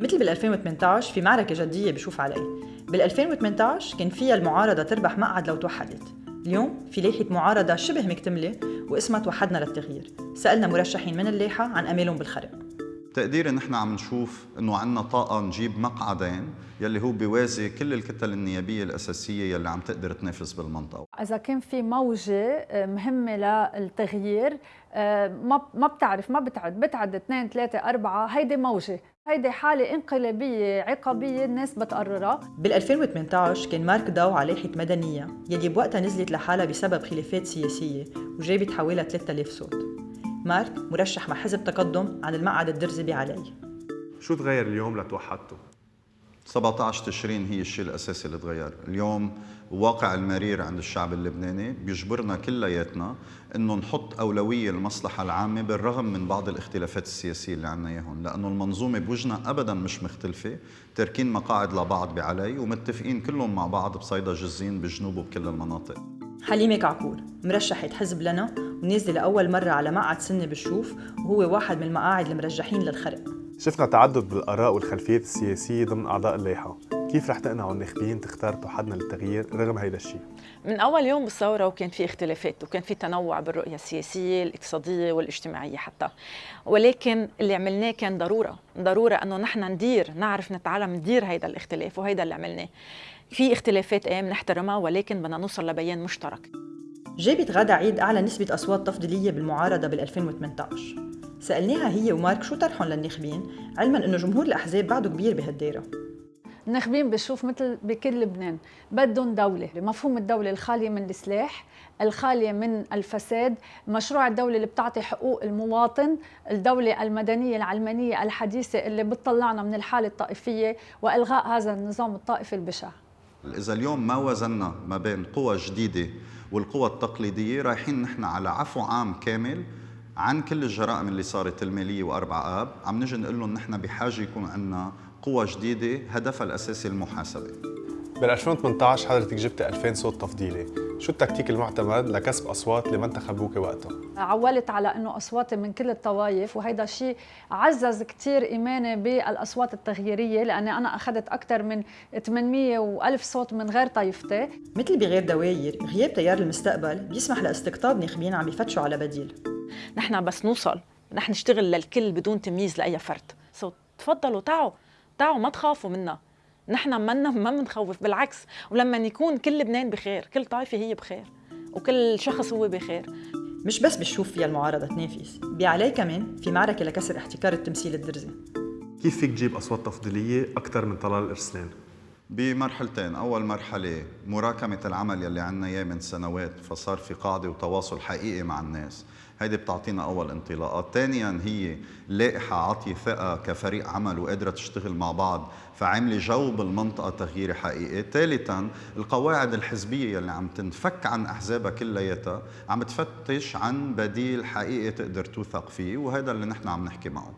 مثل بال 2018 في معركة جدية بشوف علي. بال 2018 كان فيها المعارضة تربح مقعد لو توحدت. اليوم في لائحة معارضة شبه مكتملة واسمها توحدنا للتغيير. سألنا مرشحين من اللائحة عن أمالهم بالخرق. تقديري نحن عم نشوف إنه عندنا طاقة نجيب مقعدين يلي هو بيوازي كل الكتل النيابية الأساسية يلي عم تقدر تنافس بالمنطقة. إذا كان في موجة مهمة للتغيير ما ما بتعرف ما بتعد بتعد اثنين ثلاثة أربعة هيدي موجة هيدي حالة انقلابية عقابية الناس بتقررها. بال 2018 كان مارك داو على لائحة مدنية يلي بوقتها نزلت لحالها بسبب خلافات سياسية وجابت حوالي 3000 صوت. مارك مرشح مع حزب تقدم عن المقعد الدرزي بعلي شو تغير اليوم لتوحدتوا؟ 17 تشرين هي الشيء الأساسي اللي تغير، اليوم الواقع المرير عند الشعب اللبناني بيجبرنا كلياتنا إنه نحط أولوية للمصلحه العامة بالرغم من بعض الاختلافات السياسية اللي عندنا إياهم، لأنه المنظومة بوجهنا ابدا مش مختلفة، تاركين مقاعد لبعض بعلي ومتفقين كلهم مع بعض بصيدا جزين بجنوب وبكل المناطق. حليمة كعكور مرشحة حزب لنا ونازلة لأول مرة على مقعد سنة بالشوف وهو واحد من المقاعد المرجحين للخرق. شفنا تعدد بالآراء والخلفيات السياسية ضمن أعضاء اللائحة. كيف رح تقنعوا الناخبين تختار توحدنا للتغيير رغم هيدا الشيء؟ من أول يوم بالثورة وكان في اختلافات وكان في تنوع بالرؤية السياسية الاقتصادية والاجتماعية حتى. ولكن اللي عملناه كان ضرورة ضرورة أنه نحن ندير نعرف نتعلم ندير هيدا الاختلاف وهيدا اللي عملناه. في اختلافات إيه بنحترمها ولكن بدنا نوصل لبيان مشترك. جابت غادة عيد أعلى نسبة أصوات تفضيلية بالمعارضة بال 2018 سألناها هي ومارك شو طرحهم للناخبين علما أنه جمهور الأحزاب بعده كبير بهالدايرة. الناخبين بشوف مثل بكل لبنان. بدهم دولة مفهوم الدولة الخالية من السلاح الخالية من الفساد مشروع الدولة اللي بتعطي حقوق المواطن الدولة المدنية العلمانية الحديثة اللي بتطلعنا من الحالة الطائفية وإلغاء هذا النظام الطائفي البشع. إذا اليوم ما وزننا ما بين قوى جديدة والقوى التقليدية رايحين نحن على عفو عام كامل عن كل الجرائم اللي صارت المالية وأربع آب عم نجي نقول لهم نحن بحاجة يكون عندنا قوى جديدة هدفها الأساسي المحاسبة. بال 2018 حضرتك جبت 2000 صوت تفضيلي. شو التكتيك المعتمد لكسب أصوات اللي ما انتخبوك وقتها؟ عولت على إنه اصواتي من كل الطوائف وهيدا الشيء عزز كثير إيماني بالأصوات التغييرية لأني أنا أخذت أكثر من 800 و1000 صوت من غير طائفتي مثل بغير دواير غياب تيار المستقبل بيسمح لأستقطاب ناخبين عم يفتشوا على بديل. نحن بس نوصل رح نشتغل للكل بدون تمييز لأي فرد. so تفضلوا تعوا تعوا ما تخافوا منا. نحن منا ما بنخوف بالعكس. ولما يكون كل لبنان بخير كل طائفة هي بخير وكل شخص هو بخير. مش بس بشوف فيها المعارضة تنافس بعلي كمان في معركة لكسر احتكار التمثيل الدرزي. كيف فيك تجيب أصوات تفضيلية أكثر من طلال الإرسلان؟ بمرحلتين. أول مرحلة مراكمة العمل يلي عنا إياه من سنوات فصار في قاعدة وتواصل حقيقي مع الناس. هيدي بتعطينا أول انطلاقات ثانيا هي لائحة عطي ثقة كفريق عمل وقادرة تشتغل مع بعض فعاملة جو بالمنطقة تغييري حقيقي ثالثا القواعد الحزبية يلي عم تنفك عن أحزابها كلياتها عم تفتش عن بديل حقيقي تقدر توثق فيه وهذا اللي نحن عم نحكي معه.